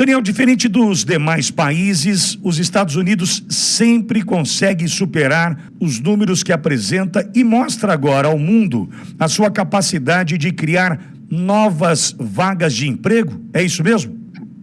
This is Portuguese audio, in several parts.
Daniel, diferente dos demais países, os Estados Unidos sempre consegue superar os números que apresenta e mostra agora ao mundo a sua capacidade de criar novas vagas de emprego. É isso mesmo?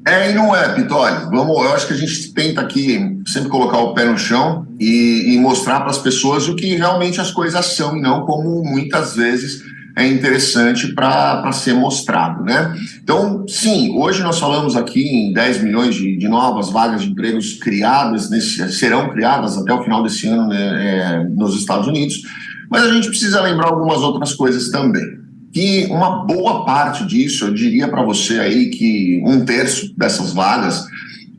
É e não é, Pitoli. Vamos, eu acho que a gente tenta aqui sempre colocar o pé no chão e, e mostrar para as pessoas o que realmente as coisas são e não como muitas vezes é interessante para ser mostrado, né? Então, sim, hoje nós falamos aqui em 10 milhões de, de novas vagas de empregos criadas, nesse, serão criadas até o final desse ano né, é, nos Estados Unidos, mas a gente precisa lembrar algumas outras coisas também. Que uma boa parte disso, eu diria para você aí que um terço dessas vagas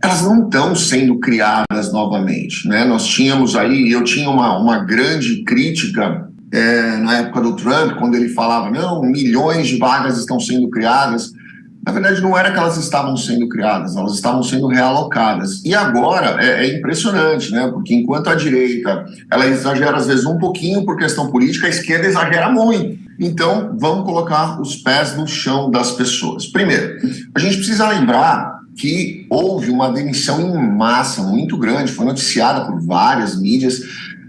elas não estão sendo criadas novamente. Né? Nós tínhamos aí, eu tinha uma, uma grande crítica é, na época do Trump, quando ele falava, não, milhões de vagas estão sendo criadas. Na verdade, não era que elas estavam sendo criadas, elas estavam sendo realocadas. E agora é, é, impressionante, né? Porque enquanto a direita ela exagera às vezes um pouquinho por questão política, a esquerda exagera muito. Então, vamos colocar os pés no chão das pessoas. Primeiro, a gente precisa lembrar que houve uma demissão em massa muito grande, foi noticiada por várias mídias,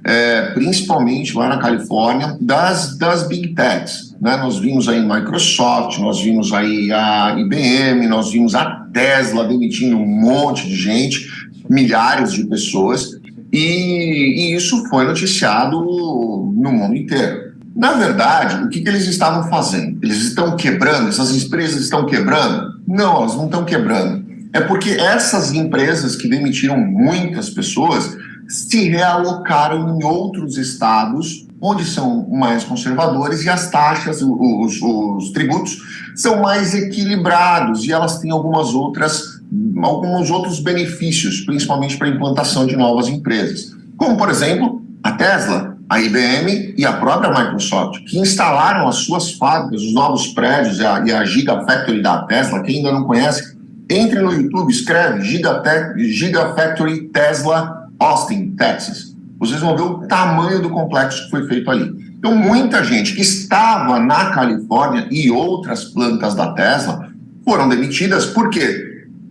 é, principalmente lá na Califórnia, das, das Big Techs. Né? Nós vimos aí Microsoft, nós vimos aí a IBM, nós vimos a Tesla demitindo um monte de gente, milhares de pessoas, e, e isso foi noticiado no mundo inteiro. Na verdade, o que, que eles estavam fazendo? Eles estão quebrando, essas empresas estão quebrando? Não, elas não estão quebrando. É porque essas empresas que demitiram muitas pessoas, se realocaram em outros estados onde são mais conservadores e as taxas, os, os, tributos são mais equilibrados e elas têm algumas outras, alguns outros benefícios, principalmente para a implantação de novas empresas. Como, por exemplo, a Tesla, a IBM e a própria Microsoft, que instalaram as suas fábricas, os novos prédios e a, e a Gigafactory da Tesla. Quem ainda não conhece, entre no YouTube, escreve Gigafactory Tesla Austin, Texas, vocês vão ver o tamanho do complexo que foi feito ali. Então, muita gente que estava na Califórnia e outras plantas da Tesla foram demitidas. Porque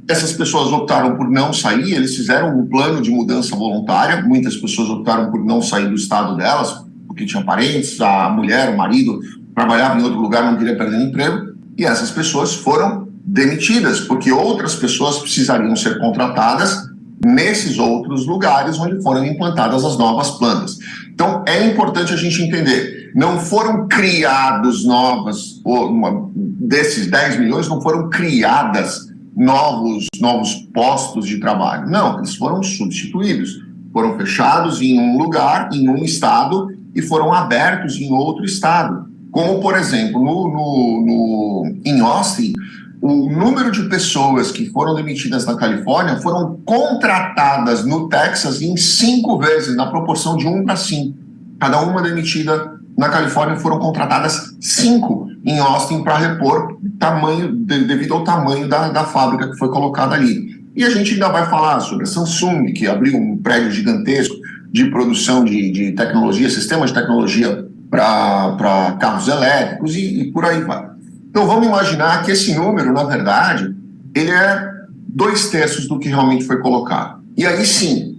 essas pessoas optaram por não sair, eles fizeram um plano de mudança voluntária, muitas pessoas optaram por não sair do estado delas, porque tinham parentes, a mulher, o marido trabalhava em outro lugar, não queria perder emprego, e essas pessoas foram demitidas, porque outras pessoas precisariam ser contratadas nesses outros lugares onde foram implantadas as novas plantas. Então, é importante a gente entender, não foram criados novas, uma, desses 10 milhões, não foram criadas novos, novos postos de trabalho. Não, eles foram substituídos. Foram fechados em um lugar, em um estado, e foram abertos em outro estado. Como, por exemplo, no, no, no em Austin, o número de pessoas que foram demitidas na Califórnia foram contratadas no Texas em cinco vezes, na proporção de um para cinco. Cada uma demitida na Califórnia foram contratadas cinco em Austin para repor tamanho, devido ao tamanho da, da fábrica que foi colocada ali. E a gente ainda vai falar sobre a Samsung, que abriu um prédio gigantesco de produção de, de tecnologia, sistemas de tecnologia para carros elétricos e, e por aí vai. Então vamos imaginar que esse número, na verdade, ele é dois terços do que realmente foi colocado. E aí sim,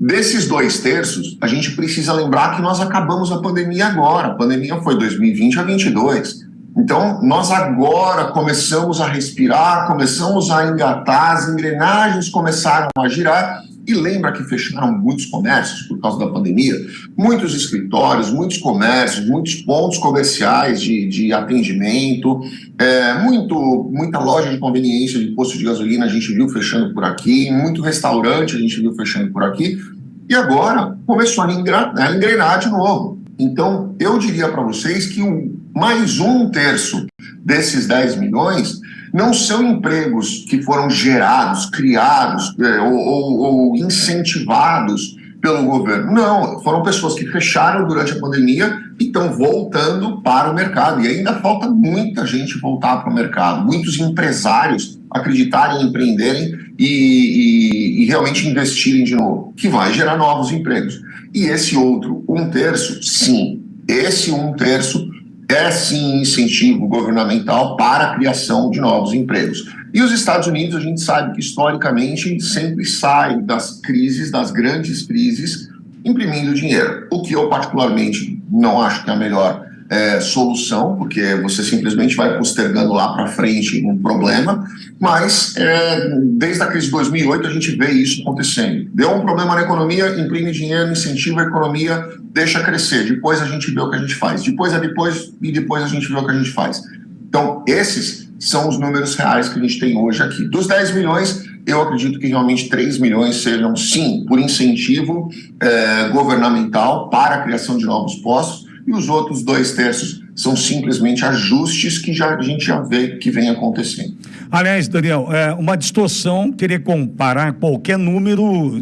desses dois terços, a gente precisa lembrar que nós acabamos a pandemia agora. A pandemia foi 2020 a 2022. Então, nós agora começamos a respirar, começamos a engatar, as engrenagens começaram a girar e lembra que fecharam muitos comércios por causa da pandemia? Muitos escritórios, muitos comércios, muitos pontos comerciais de, de atendimento, é, muito, muita loja de conveniência de posto de gasolina a gente viu fechando por aqui, muito restaurante a gente viu fechando por aqui, e agora começou a engrenar de novo. Então, eu diria para vocês que um, mais um terço desses 10 milhões não são empregos que foram gerados, criados é, ou, ou, ou incentivados pelo governo. Não, foram pessoas que fecharam durante a pandemia e estão voltando para o mercado. E ainda falta muita gente voltar para o mercado, muitos empresários acreditarem, empreenderem e, e, e, realmente investirem de novo, que vai gerar novos empregos. E esse outro, um terço, sim, esse um terço é sim incentivo governamental para a criação de novos empregos. E os Estados Unidos, a gente sabe que historicamente sempre sai das crises, das grandes crises, imprimindo dinheiro. O que eu particularmente não acho que é a melhor é, solução, porque você simplesmente vai postergando lá para frente um problema, mas é, desde a crise de 2008 a gente vê isso acontecendo. Deu um problema na economia, imprime dinheiro, incentiva a economia, deixa crescer, depois a gente vê o que a gente faz, depois é depois e depois a gente vê o que a gente faz. Então, esses são os números reais que a gente tem hoje aqui. Dos 10 milhões, eu acredito que realmente 3 milhões sejam, sim, por incentivo é, governamental para a criação de novos postos, e os outros dois terços são simplesmente ajustes que já, a gente já vê que vem acontecendo. Aliás, Daniel, é uma distorção querer comparar qualquer número.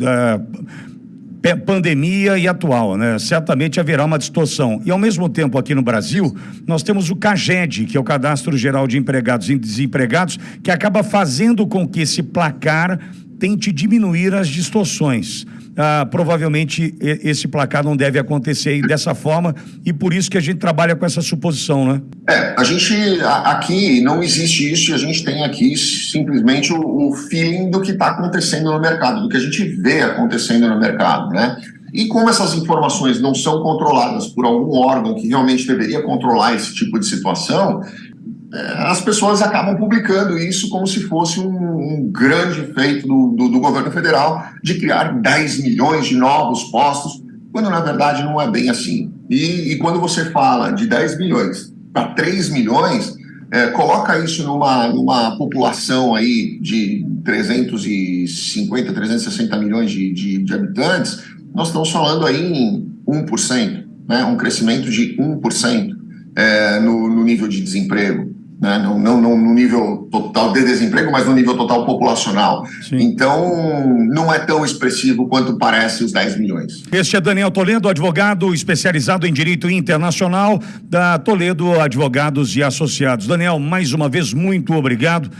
É pandemia e atual, né? Certamente haverá uma distorção. E ao mesmo tempo aqui no Brasil, nós temos o CAGED, que é o Cadastro Geral de Empregados e Desempregados, que acaba fazendo com que esse placar tente diminuir as distorções ah, provavelmente esse placar não deve acontecer dessa forma e por isso que a gente trabalha com essa suposição, né? É, a gente aqui não existe isso e a gente tem aqui simplesmente o, o feeling do que está acontecendo no mercado, do que a gente vê acontecendo no mercado, né? E como essas informações não são controladas por algum órgão que realmente deveria controlar esse tipo de situação, as pessoas acabam publicando isso como se fosse um, um grande feito do, do, do, governo federal de criar 10 milhões de novos postos, quando na verdade não é bem assim. E, e quando você fala de 10 milhões para 3 milhões, é, coloca isso numa, numa população aí de 350, 360 milhões de, de, de habitantes, nós estamos falando aí em 1%, né, um crescimento de 1% é, no, no nível de desemprego né? não, não, não, no nível total de desemprego, mas no nível total populacional. Sim. Então, não é tão expressivo quanto parece os 10 milhões. Este é Daniel Toledo, advogado especializado em direito internacional da Toledo Advogados e Associados. Daniel, mais uma vez, muito obrigado.